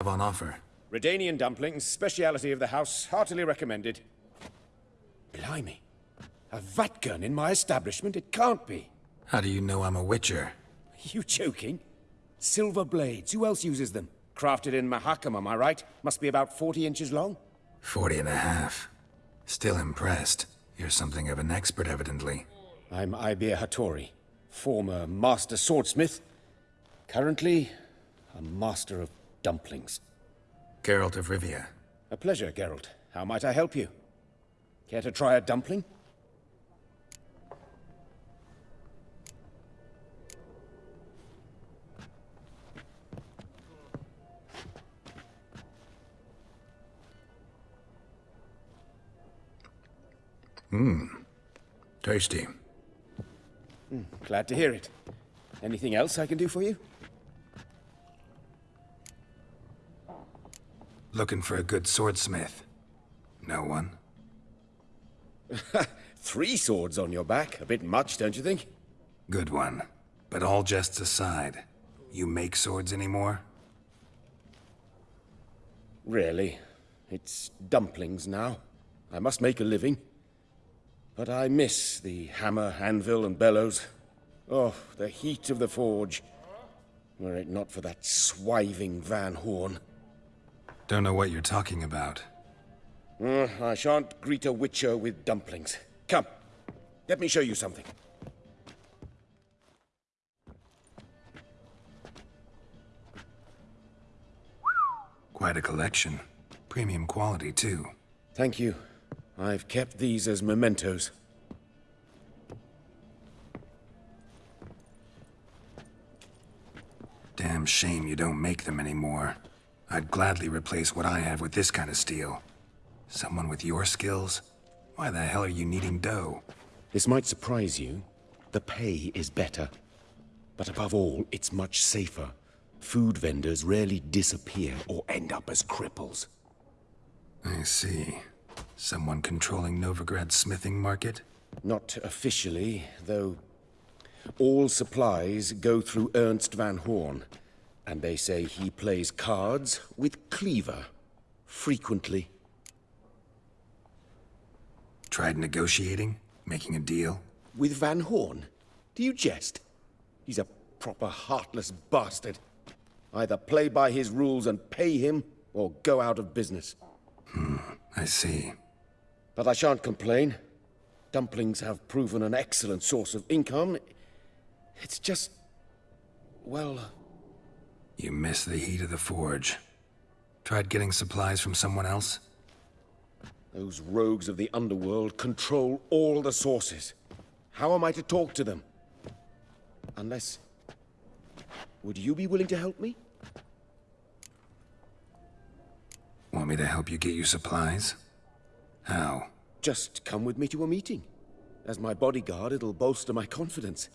have on offer? Redanian dumplings, speciality of the house, heartily recommended. Blimey. A Vatt'ghern in my establishment? It can't be. How do you know I'm a witcher? Are You joking? Silver blades, who else uses them? Crafted in Mahakam, am I right? Must be about 40 inches long? Forty and a half. Still impressed. You're something of an expert, evidently. I'm Ibir Hattori, former master swordsmith. Currently, a master of dumplings. Geralt of Rivia. A pleasure, Geralt. How might I help you? Care to try a dumpling? Mmm. Tasty. Hmm, glad to hear it. Anything else I can do for you? Looking for a good swordsmith. No one? Three swords on your back. A bit much, don't you think? Good one. But all jests aside, you make swords anymore? Really. It's dumplings now. I must make a living. But I miss the hammer, anvil, and bellows. Oh, the heat of the forge. Were it not for that swiving Van Hoorn. Don't know what you're talking about. Uh, I shan't greet a witcher with dumplings. Come, let me show you something. Quite a collection. Premium quality, too. Thank you. I've kept these as mementos. Damn shame you don't make them anymore. I'd gladly replace what I have with this kind of steel. Someone with your skills? Why the hell are you needing dough? This might surprise you. The pay is better. But above all, it's much safer. Food vendors rarely disappear or end up as cripples. I see. Someone controlling Novigrad's smithing market? Not officially, though all supplies go through Ernst Van Hoorn. And they say he plays cards with Cleaver. Frequently. Tried negotiating? Making a deal? With Van Hoorn? Do you jest? He's a proper heartless bastard. Either play by his rules and pay him, or go out of business. Hmm, I see. But I shan't complain. Dumplings have proven an excellent source of income. It's just... well... You miss the heat of the forge. Tried getting supplies from someone else? Those rogues of the underworld control all the sources. How am I to talk to them? Unless... Would you be willing to help me? Want me to help you get you supplies? How? Just come with me to a meeting. As my bodyguard, it'll bolster my confidence.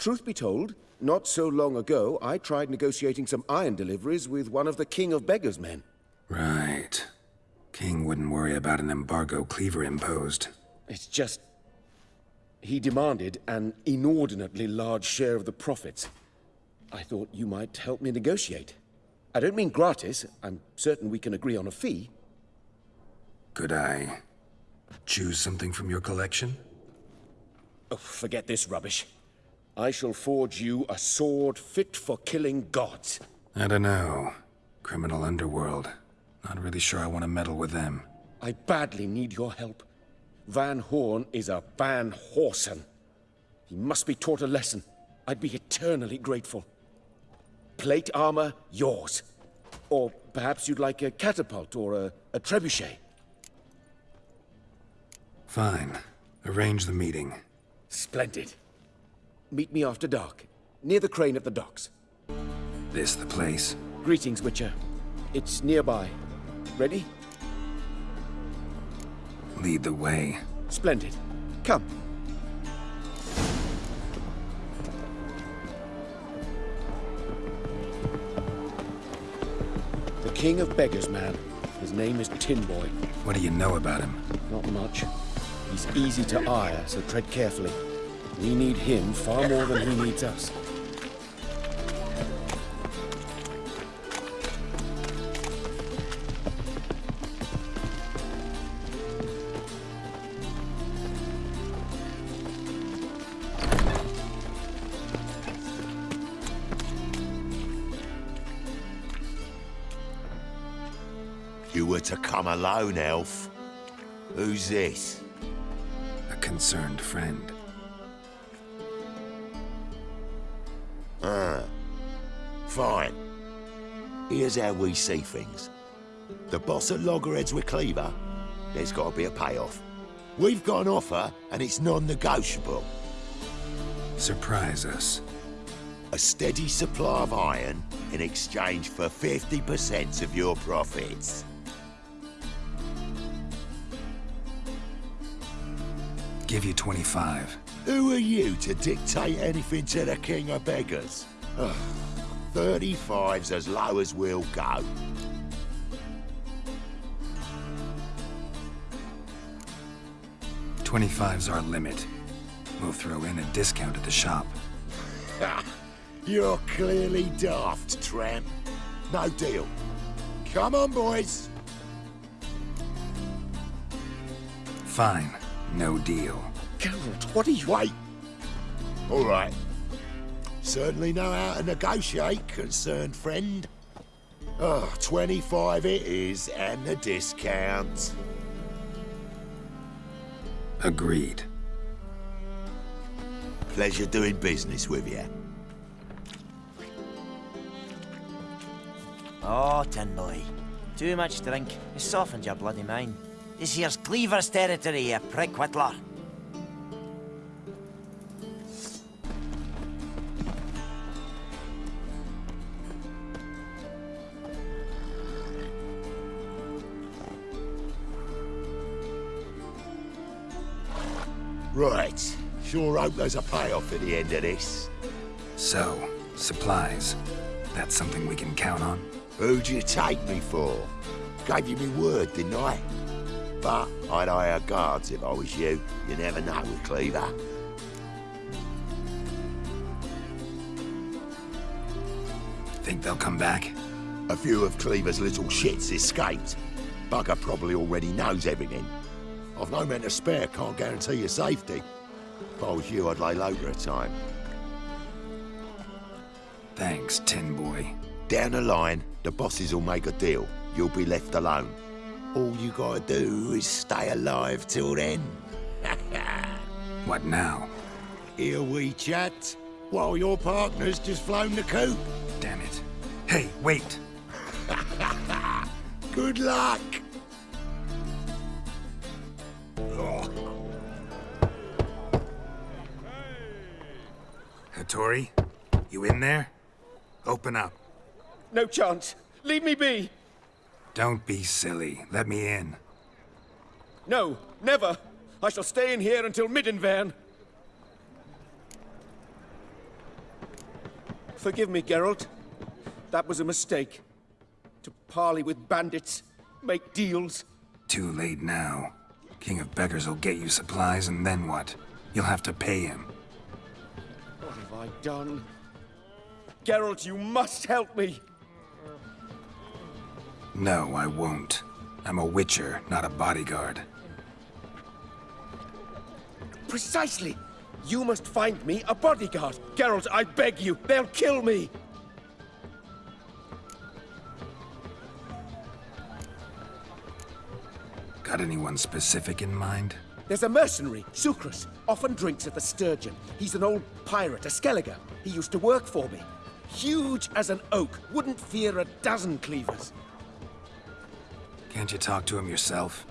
Truth be told, not so long ago, I tried negotiating some iron deliveries with one of the King of Beggars men. Right. King wouldn't worry about an embargo Cleaver imposed. It's just... He demanded an inordinately large share of the profits. I thought you might help me negotiate. I don't mean gratis. I'm certain we can agree on a fee. Could I choose something from your collection? Oh, forget this rubbish. I shall forge you a sword fit for killing gods. I don't know. Criminal underworld. Not really sure I want to meddle with them. I badly need your help. Van Hoorn is a Van Horsen. He must be taught a lesson. I'd be eternally grateful. Plate armor, yours. Or perhaps you'd like a catapult or a, a trebuchet. Fine. Arrange the meeting. Splendid. Meet me after dark, near the crane at the docks. This the place? Greetings, Witcher. It's nearby. Ready? Lead the way. Splendid. Come. The King of Beggars, man. His name is Tin Boy. What do you know about him? Not much. He's easy to ire, so tread carefully. We need him far more than he needs us. You were to come alone, Elf. Who's this? A concerned friend. Here's how we see things. The boss at Loggerheads with Cleaver, there's got to be a payoff. We've got an offer, and it's non-negotiable. Surprise us. A steady supply of iron in exchange for 50% of your profits. Give you 25. Who are you to dictate anything to the king of beggars? Ugh, 35's as low as we'll go. Twenty-five's our limit. We'll throw in a discount at the shop. You're clearly daft, tramp. No deal. Come on, boys. Fine. No deal. Geralt, what are you... Wait. All right. Certainly know how to negotiate, concerned friend. Oh, 25 it is, and the discount. Agreed. Pleasure doing business with you. Oh, Tin Boy. Too much drink has softened your bloody mind. This here's Cleaver's territory, you prick whittler. Right. Sure hope there's a payoff at the end of this. So, supplies. That's something we can count on? Who'd you take me for? Gave you me word, didn't I? But I'd hire guards if I was you. You never know with Cleaver. Think they'll come back? A few of Cleaver's little shits escaped. Bugger probably already knows everything. I've no men to spare, can't guarantee your safety. If I was you, I'd lay low for a time. Thanks, Tin Boy. Down the line, the bosses will make a deal. You'll be left alone. All you gotta do is stay alive till then. What now? Here we chat, while your partner's just flown the coop. Damn it. Hey, wait! Good luck! Hattori? You in there? Open up. No chance. Leave me be. Don't be silly. Let me in. No, never. I shall stay in here until Midinváerne. Forgive me, Geralt. That was a mistake. To parley with bandits, make deals. Too late now. King of Beggars will get you supplies, and then what? You'll have to pay him. I done? Geralt, you must help me. No, I won't. I'm a witcher, not a bodyguard. Precisely. You must find me a bodyguard. Geralt, I beg you. They'll kill me. Got anyone specific in mind? There's a mercenary, Sukrus, often drinks at the Sturgeon. He's an old pirate, a Skelliger. He used to work for me. Huge as an oak, wouldn't fear a dozen cleavers. Can't you talk to him yourself?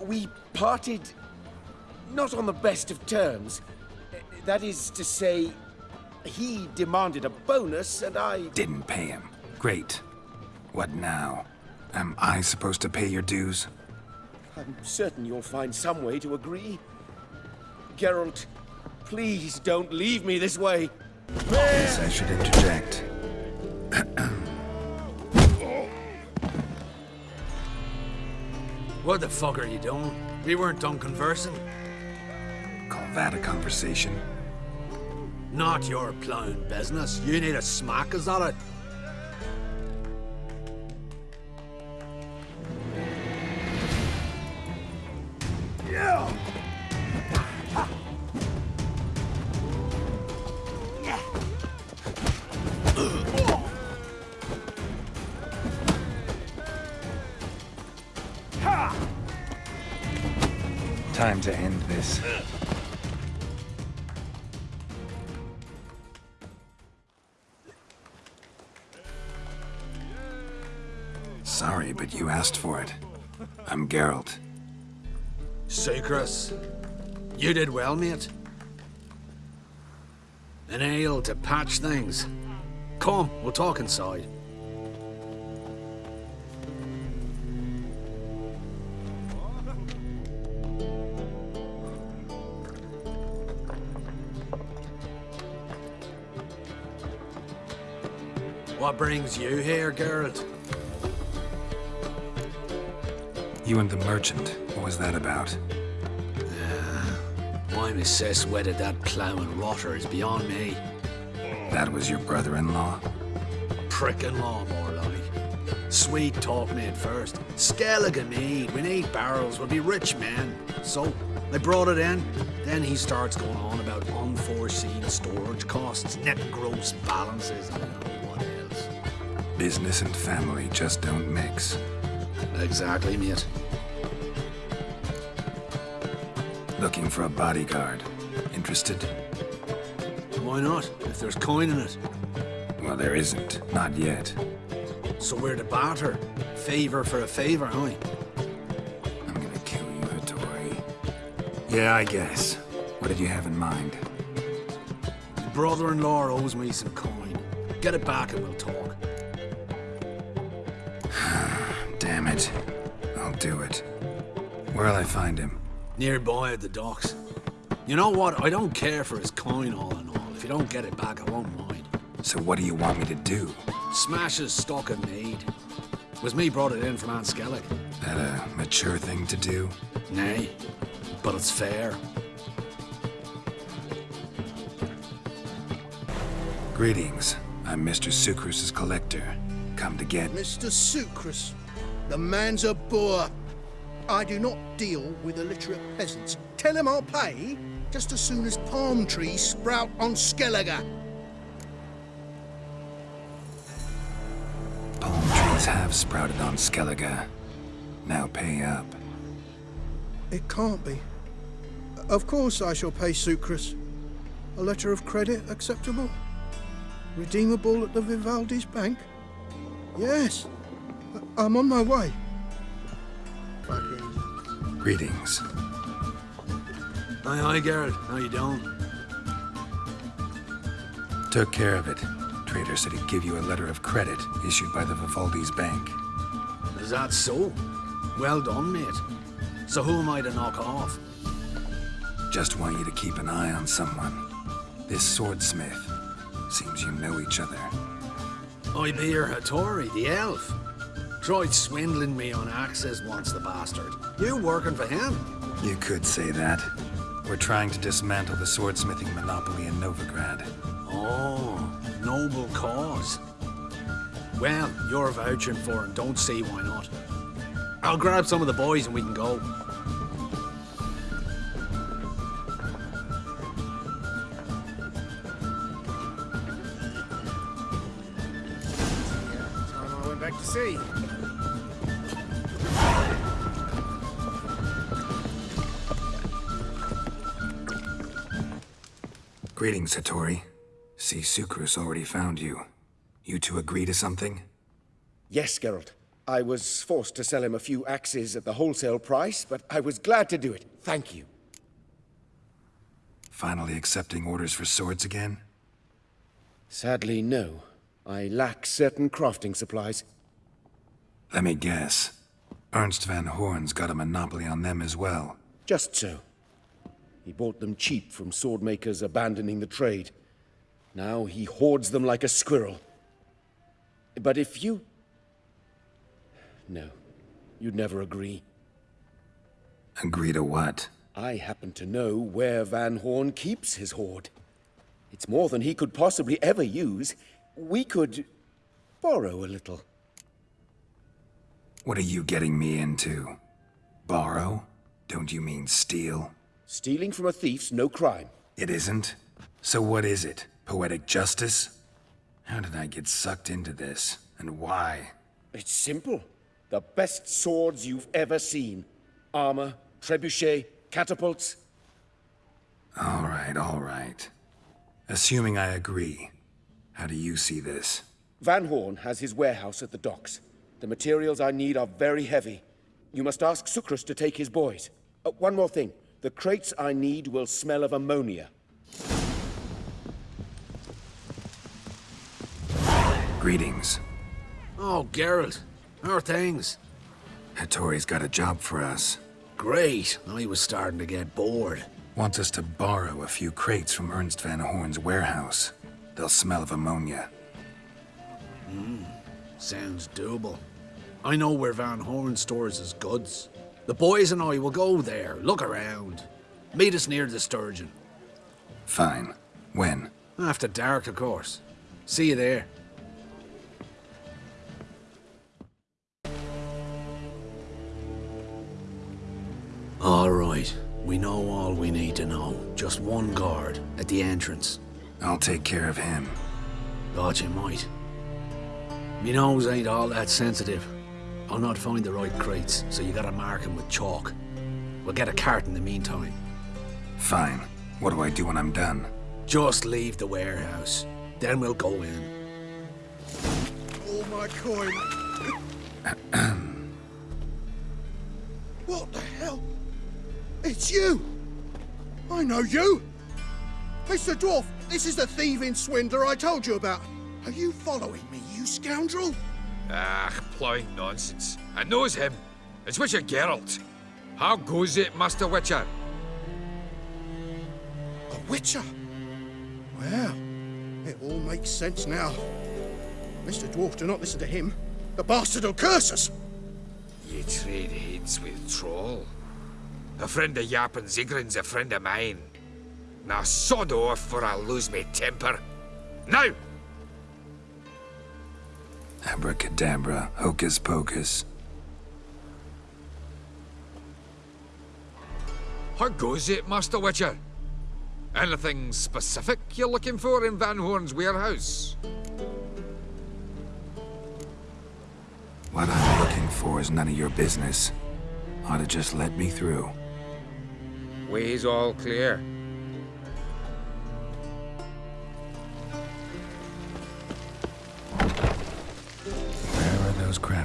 We parted not on the best of terms. That is to say, he demanded a bonus and I... Didn't pay him. Great. What now? Am I supposed to pay your dues? I'm certain you'll find some way to agree. Geralt, please don't leave me this way. Guess I should interject. What the fuck are you doing? We weren't done conversing. Call that a conversation. Not your plowing business. You need a smack, is that it? Time to end this. Sorry, but you asked for it. I'm Geralt. Sukrus, you did well, mate. An ale to patch things. Come, we'll talk inside. What brings you here, Geralt? You and the merchant, what was that about? Uh, Why Miss Cess wedded that ploughing rotter is beyond me. That was your brother-in-law? Prick-in-law, more like. Sweet talk made first. Skellige mead, we need barrels, we'll be rich men. So, they brought it in. Then he starts going on about unforeseen storage costs, net gross balances, Business and family just don't mix. Exactly, mate. Looking for a bodyguard. Interested? Why not, if there's coin in it? Well, there isn't. Not yet. So we're the barter. Favor for a favor, huh? I'm gonna kill you, Hattori. Yeah, I guess. What did you have in mind? Brother-in-law owes me some coin. Get it back and we'll talk. Do it. Where'll I find him? Nearby at the docks. You know what? I don't care for his coin all in all. If you don't get it back, I won't mind. So what do you want me to do? Smash his stock of mead. Was me brought it in from An Skellig. That a mature thing to do? Nay, but it's fair. Greetings. I'm Mr. Sukrus's collector. Come to get... Mr. Sukrus, the man's a boor. I do not deal with illiterate peasants. Tell him I'll pay just as soon as palm trees sprout on Skellige. Palm trees have sprouted on Skellige. Now pay up. It can't be. Of course I shall pay Sukrus. A letter of credit acceptable? Redeemable at the Vivaldi's bank? Yes. I- I'm on my way. Fucking Greetings. Aye, aye, Geralt. How you doing? Took care of it. Trader said he'd give you a letter of credit issued by the Vivaldi's bank. Is that so? Well done, mate. So who am I to knock off? Just want you to keep an eye on someone. This swordsmith. Seems you know each other. I be your Hattori, the elf. Tried swindling me on access once, the bastard. You working for him? You could say that. We're trying to dismantle the swordsmithing monopoly in Novigrad. Oh, noble cause. Well, you're vouching for him. don't see why not. I'll grab some of the boys and we can go. Greetings, Hattori. See, Sukrus already found you. You two agree to something? Yes, Geralt. I was forced to sell him a few axes at the wholesale price, but I was glad to do it. Thank you. Finally accepting orders for swords again? Sadly, no. I lack certain crafting supplies. Let me guess. Ernst Van Hoorn's got a monopoly on them as well. Just so. He bought them cheap from sword makers abandoning the trade. Now he hoards them like a squirrel. But if you... No, you'd never agree. Agree to what? I happen to know where Van Hoorn keeps his hoard. It's more than he could possibly ever use. We could borrow a little. What are you getting me into? Borrow? Don't you mean steal? Stealing from a thief's no crime. It isn't? So what is it? Poetic justice? How did I get sucked into this? And why? It's simple. The best swords you've ever seen. Armor, trebuchet, Catapults? All right, all right. Assuming I agree, how do you see this? Van Hoorn has his warehouse at the docks. The materials I need are very heavy. You must ask Sukrus to take his boys. Oh, one more thing. The crates I need will smell of ammonia. Greetings. Oh, Geralt. How are things? Hattori's got a job for us. Great. I was starting to get bored. Wants us to borrow a few crates from Ernst Van Hoorn's warehouse. They'll smell of ammonia. Hmm, sounds doable. I know where Van Hoorn stores his goods. The boys and I will go there, look around. Meet us near the Sturgeon. Fine. When? After dark, of course. See you there. All right. We know all we need to know. Just one guard at the entrance. I'll take care of him. Thought you might. Me nose ain't all that sensitive. I'll not find the right crates, so you gotta mark 'em with chalk. We'll get a cart in the meantime. Fine. What do I do when I'm done? Just leave the warehouse. Then we'll go in. All my coin. what the hell? It's you! I know you! Mr. Dwarf, this is the thieving swindler I told you about. Are you following me, you scoundrel? Ah, ploughing nonsense. I knows him. It's Witcher Geralt. How goes it, Master Witcher? A witcher? Well, it all makes sense now. Mr. Dwarf, do not listen to him. The bastard will curse us! Ye trade heads with Troll. A friend of Yarpen Zigrin's a friend of mine. Now sod off for I lose me temper. Now! Abracadabra, hocus pocus. How goes it, Master Witcher? Anything specific you're looking for in Van Hoorn's warehouse? What I'm looking for is none of your business. Ought to just let me through. Way's all clear.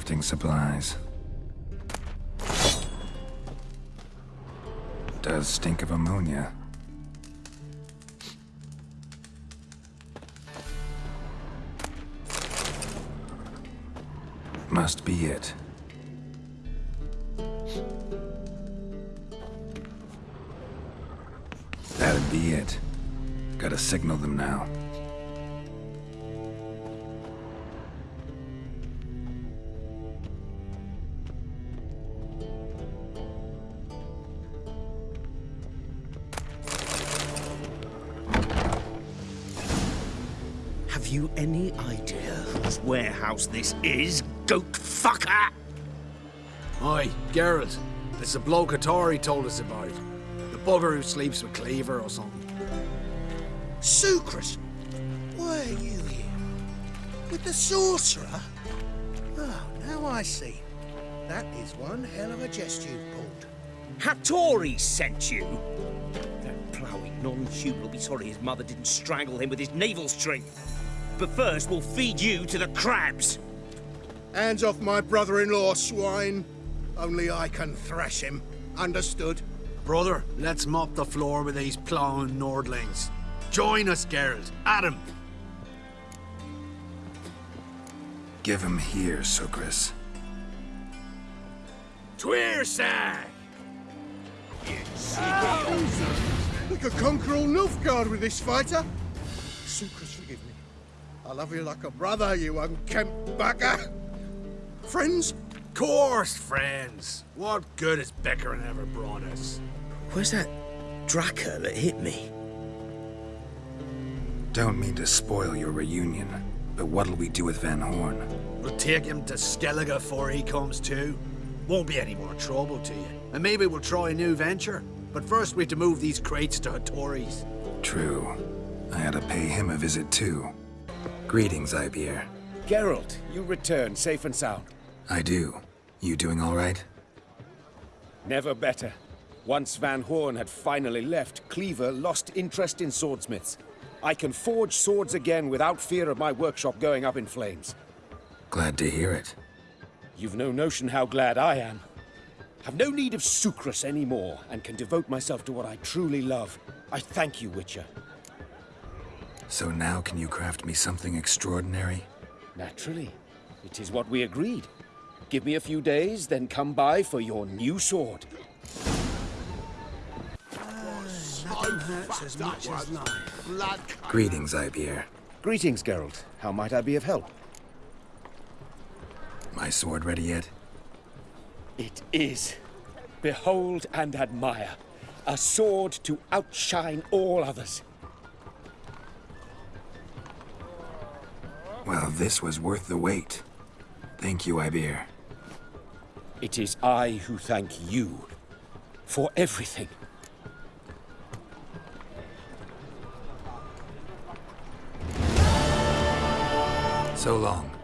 Crafting supplies? Does stink of ammonia. Must be it. That'd be it. Gotta signal them now. You any idea whose warehouse this is, goat fucker? Oi, Geralt. It's the bloke Hattori told us about. The bugger who sleeps with Cleaver or something. Sukrus! Why are you here? With the sorcerer? Oh, now I see. That is one hell of a jest you've pulled. Hattori sent you? That ploughing non-human will be sorry his mother didn't strangle him with his navel string. But first, we'll feed you to the crabs. Hands off my brother-in-law, swine. Only I can thrash him. Understood? Brother, let's mop the floor with these plowing Nordlings. Join us, Geralt. Adam. Give him here, Sukrus. Tweersag! We could conquer all Nilfgaard with this fighter. Sukrus, forgive me. I love you like a brother, you unkempt bugger. Friends? Of Course, friends. What good has Beckering ever brought us? Where's that Draka that hit me? Don't mean to spoil your reunion, but what'll we do with Van Hoorn? We'll take him to Skellige before he comes to. Won't be any more trouble to you. And maybe we'll try a new venture. But first we have to move these crates to Hattori's. True. I had to pay him a visit too. Greetings, Ibeer. Geralt, you return safe and sound. I do. You doing all right? Never better. Once Van Hoorn had finally left, Cleaver lost interest in swordsmiths. I can forge swords again without fear of my workshop going up in flames. Glad to hear it. You've no notion how glad I am. Have no need of Sukrus anymore, and can devote myself to what I truly love. I thank you, Witcher. So now can you craft me something extraordinary? Naturally. It is what we agreed. Give me a few days, then come by for your new sword. Nothing hurts as much as life. Greetings, Ibeer. Greetings, Geralt. How might I be of help? My sword ready yet? It is. Behold and admire. A sword to outshine all others. Well, this was worth the wait. Thank you, Ibeer. It is I who thank you for everything. So long.